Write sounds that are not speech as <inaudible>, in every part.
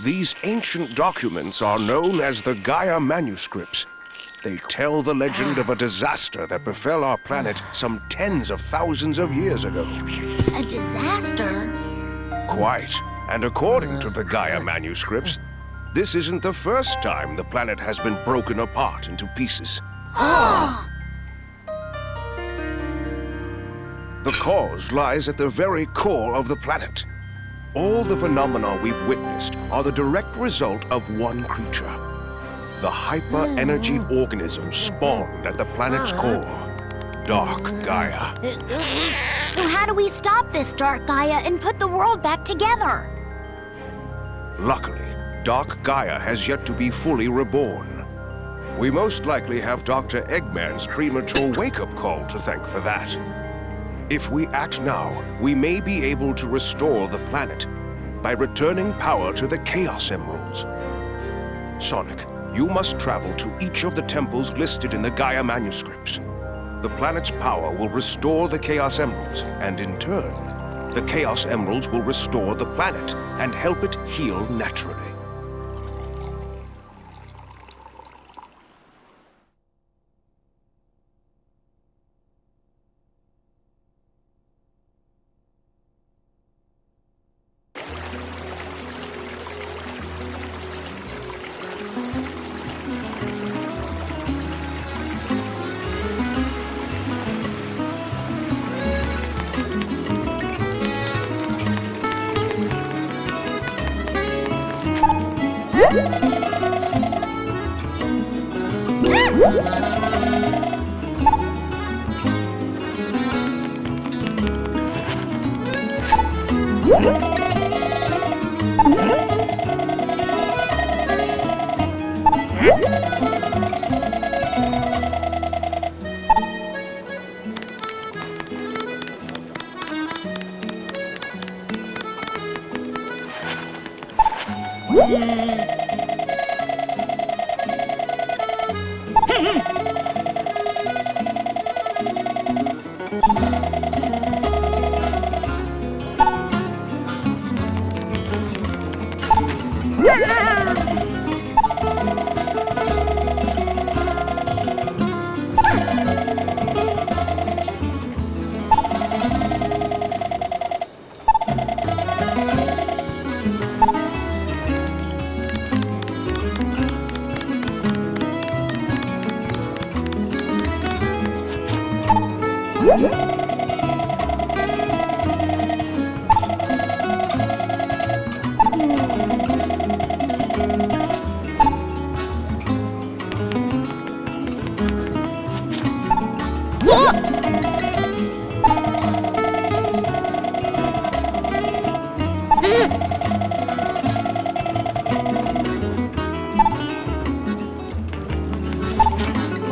These ancient documents are known as the Gaia manuscripts. They tell the legend of a disaster that befell our planet some tens of thousands of years ago. A disaster? Quite. And according to the Gaia manuscripts, this isn't the first time the planet has been broken apart into pieces. <gasps> the cause lies at the very core of the planet. All the phenomena we've witnessed are the direct result of one creature. The hyper-energy hmm. organism spawned at the planet's uh-huh. core. Dark hmm. Gaia. So how do we stop this Dark Gaia and put the world back together? Luckily, Dark Gaia has yet to be fully reborn. We most likely have Dr. Eggman's premature wake-up call to thank for that. If we act now, we may be able to restore the planet by returning power to the Chaos Emeralds. Sonic, you must travel to each of the temples listed in the Gaia manuscripts. The planet's power will restore the Chaos Emeralds, and in turn, the Chaos Emeralds will restore the planet and help it heal naturally. What? Yeah!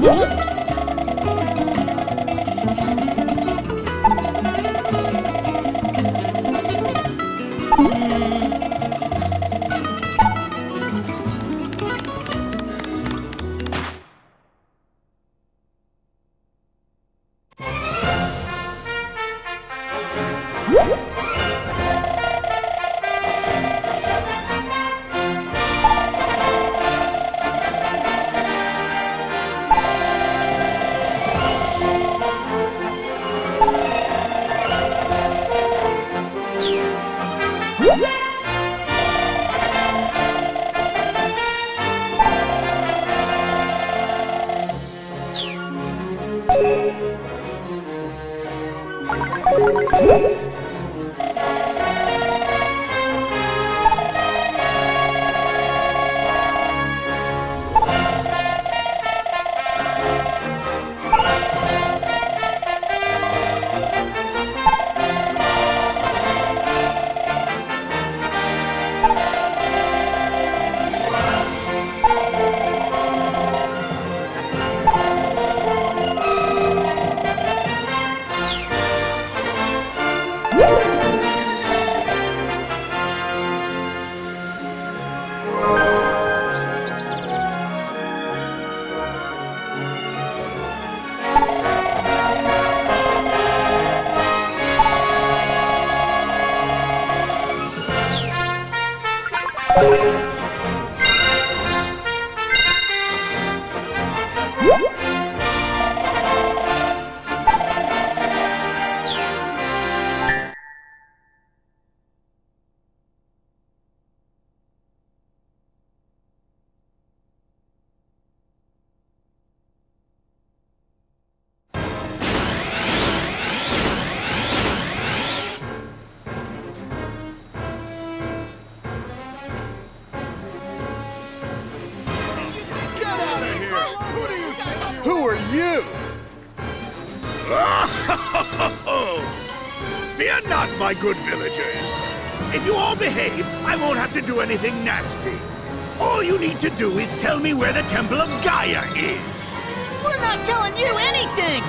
Yeah. Villagers. If you all behave, I won't have to do anything nasty. All you need to do is tell me where the Temple of Gaia is. We're not telling you anything!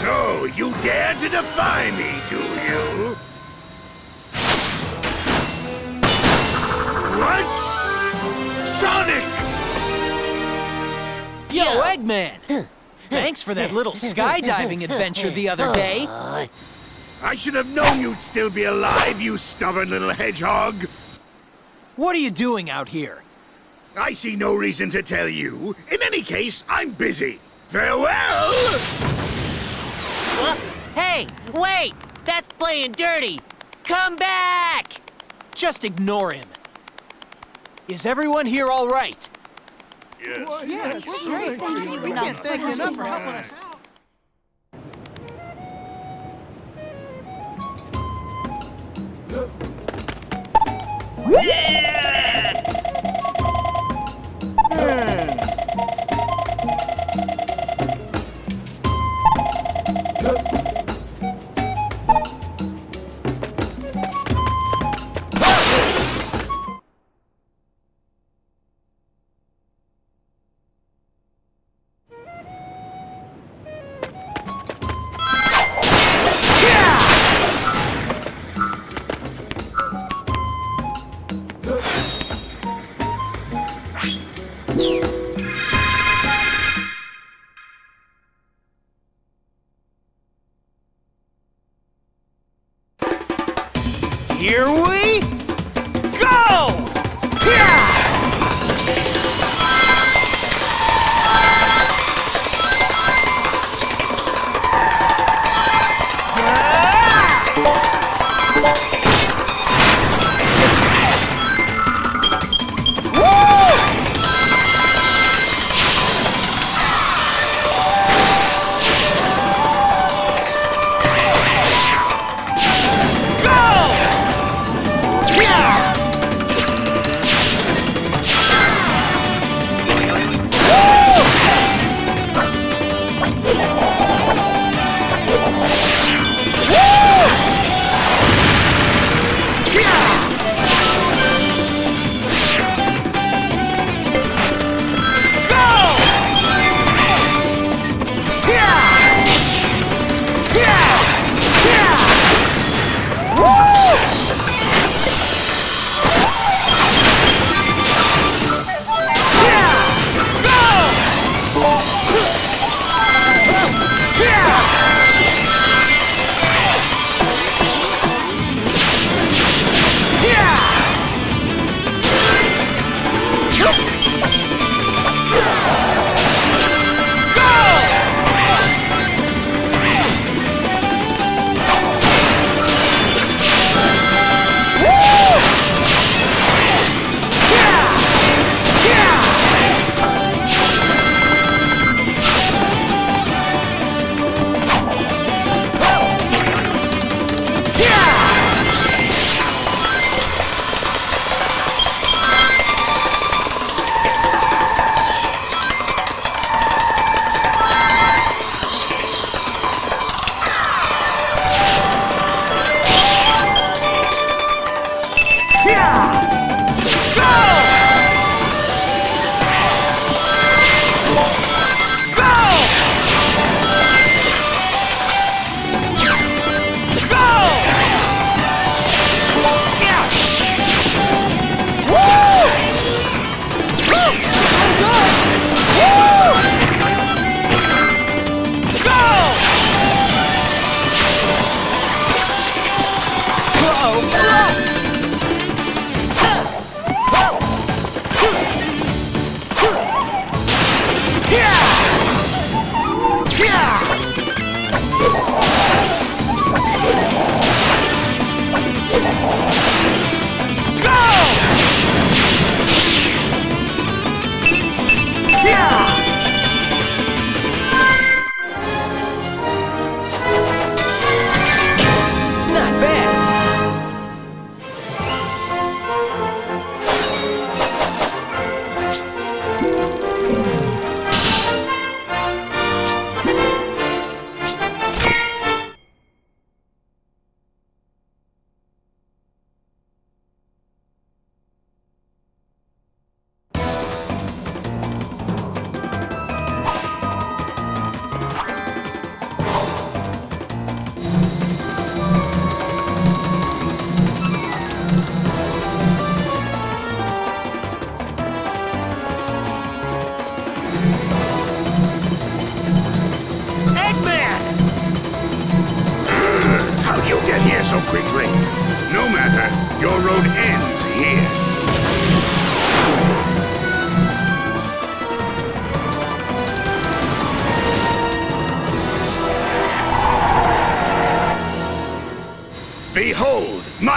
So, you dare to defy me, do you? What? Sonic! Yo, Eggman! Thanks for that little skydiving adventure the other day. I should have known you'd still be alive, you stubborn little hedgehog! What are you doing out here? I see no reason to tell you. In any case, I'm busy. Farewell! What? Hey, wait! That's playing dirty! Come back! Just ignore him. Is everyone here all right? Yeah, we can't thank you. Enough for helping us out. Here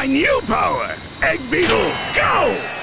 my new power! Egg Beetle, go!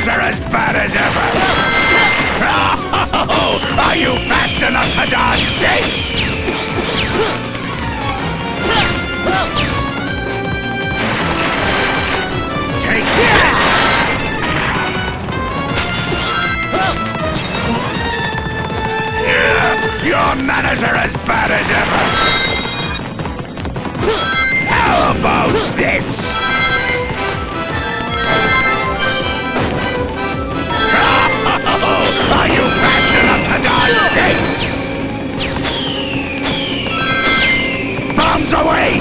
guys are as bad as ever! Oh, are you fast enough to dodge this? Take this! Your manners are as bad as ever! How about this? away!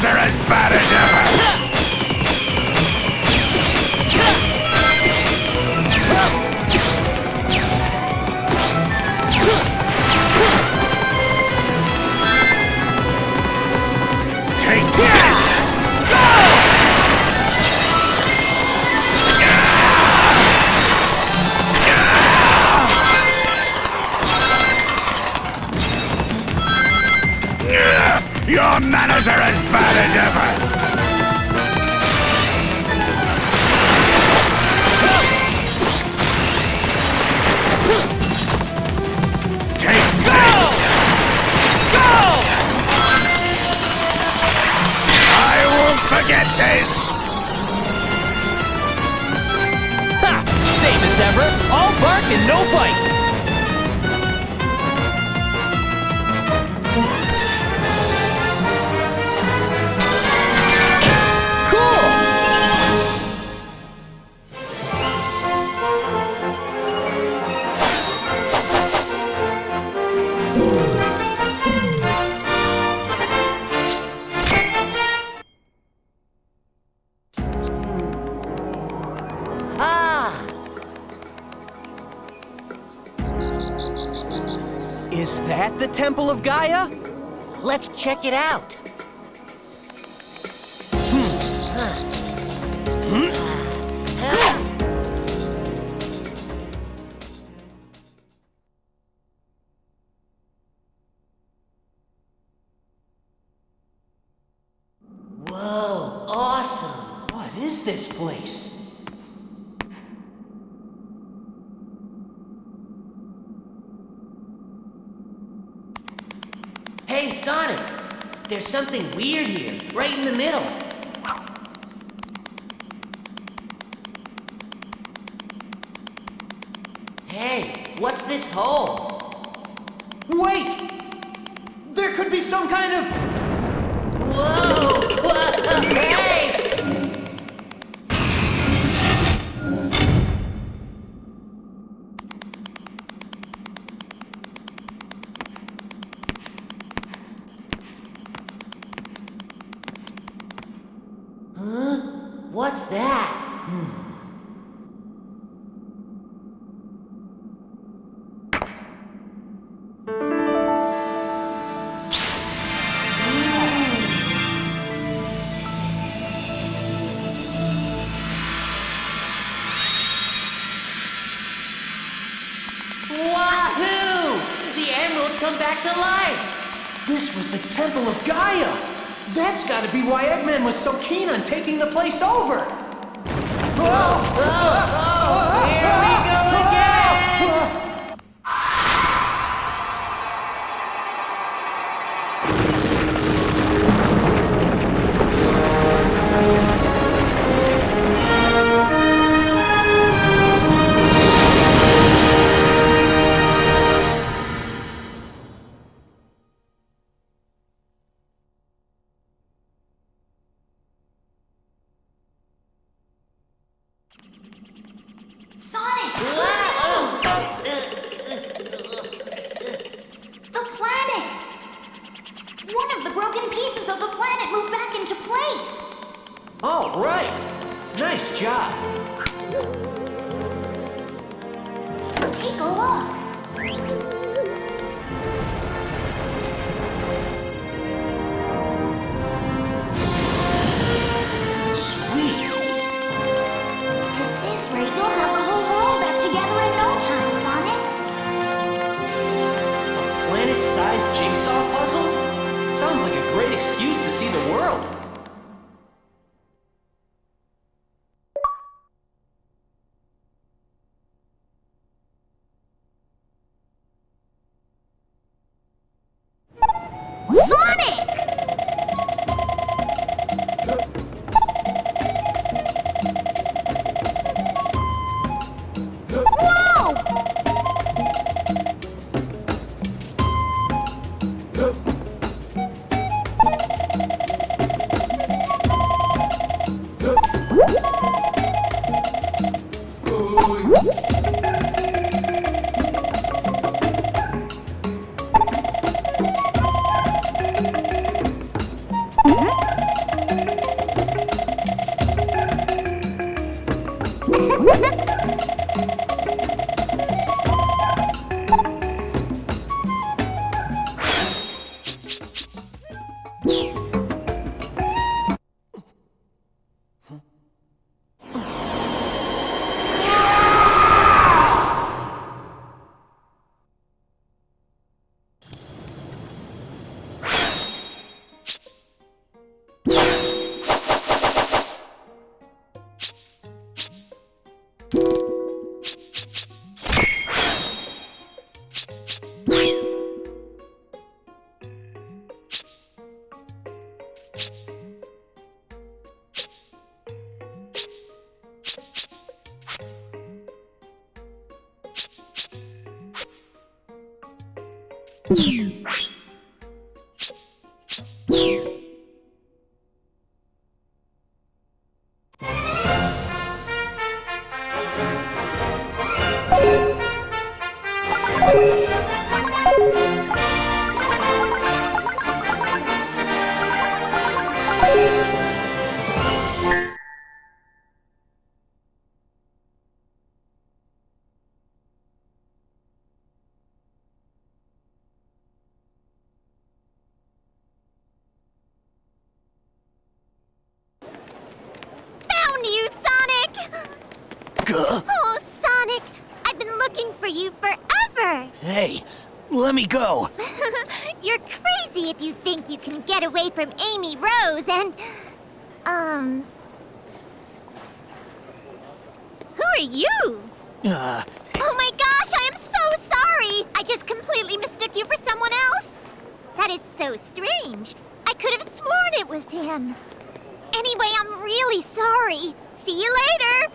They're as bad as ever! trip, all bark and no bite. Temple of Gaia? Let's check it out. Whoa, awesome! What is this place? Sonic, there's something weird here, right in the middle. What's that? Hmm. was so keen on taking the place over. you Oh, Sonic! I've been looking for you forever! Hey, let me go. <laughs> You're crazy if you think you can get away from Amy Rose and... Um... Who are you? Uh, Oh my gosh, I am so sorry! I just completely mistook you for someone else! That is so strange. I could have sworn it was him. Anyway, I'm really sorry. See you later!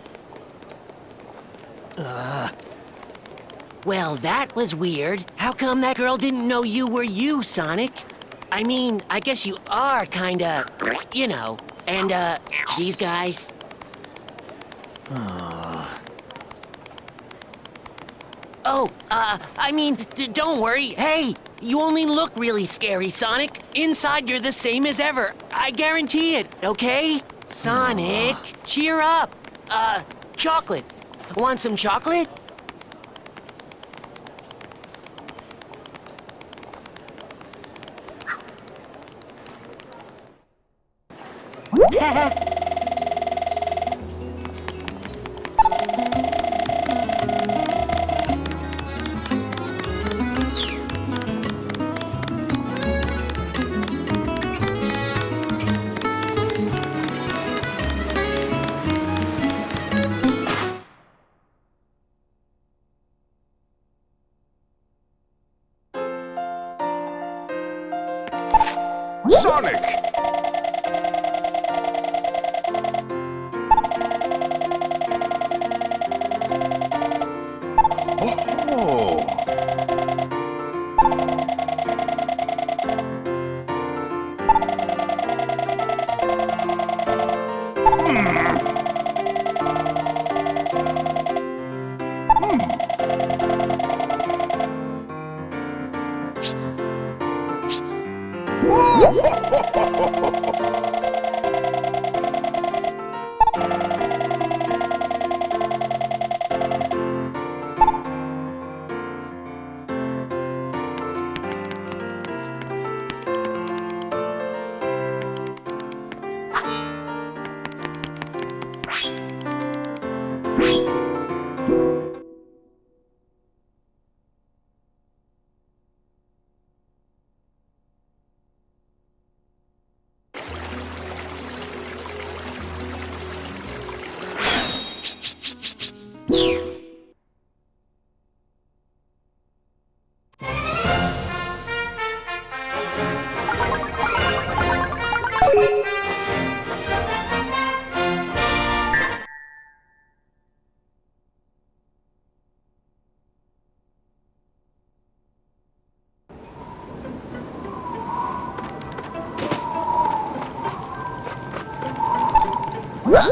Well, that was weird. How come that girl didn't know you were you, Sonic? I mean, I guess you are kinda, you know. And, uh, these guys? Oh, uh, I mean, don't worry. Hey, you only look really scary, Sonic. Inside, you're the same as ever. I guarantee it, okay? Sonic, cheer up. Uh, chocolate. Want some chocolate? Sonic! hả?